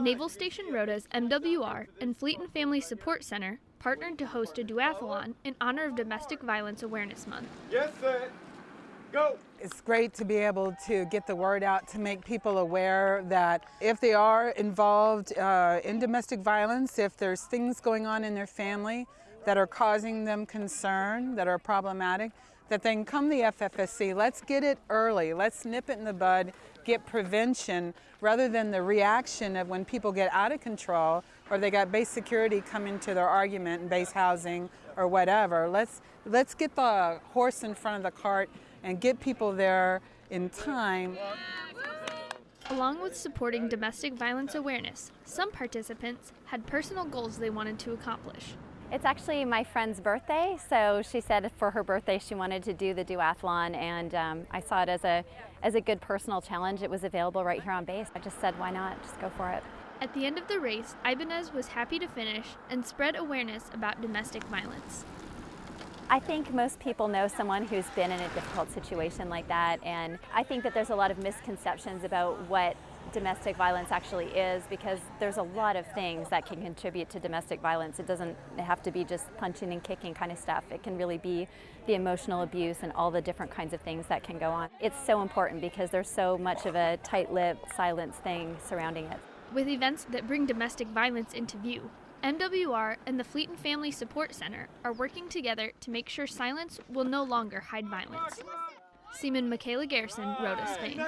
Naval Station Rota's MWR and Fleet and Family Support Center partnered to host a duathlon in honor of Domestic Violence Awareness Month. Yes, set, go! It's great to be able to get the word out to make people aware that if they are involved uh, in domestic violence, if there's things going on in their family that are causing them concern, that are problematic, that they can come the FFSC. Let's get it early. Let's nip it in the bud, get prevention, rather than the reaction of when people get out of control or they got base security coming to their argument and base housing or whatever. Let's, let's get the horse in front of the cart and get people there in time. Along with supporting domestic violence awareness, some participants had personal goals they wanted to accomplish. It's actually my friend's birthday, so she said for her birthday she wanted to do the duathlon, and um, I saw it as a, as a good personal challenge. It was available right here on base. I just said, why not? Just go for it. At the end of the race, Ibanez was happy to finish and spread awareness about domestic violence. I think most people know someone who's been in a difficult situation like that, and I think that there's a lot of misconceptions about what domestic violence actually is because there's a lot of things that can contribute to domestic violence. It doesn't have to be just punching and kicking kind of stuff. It can really be the emotional abuse and all the different kinds of things that can go on. It's so important because there's so much of a tight-lipped silence thing surrounding it. With events that bring domestic violence into view, MWR and the Fleet and Family Support Center are working together to make sure silence will no longer hide violence. Seaman Michaela Garrison, Rota, Spain.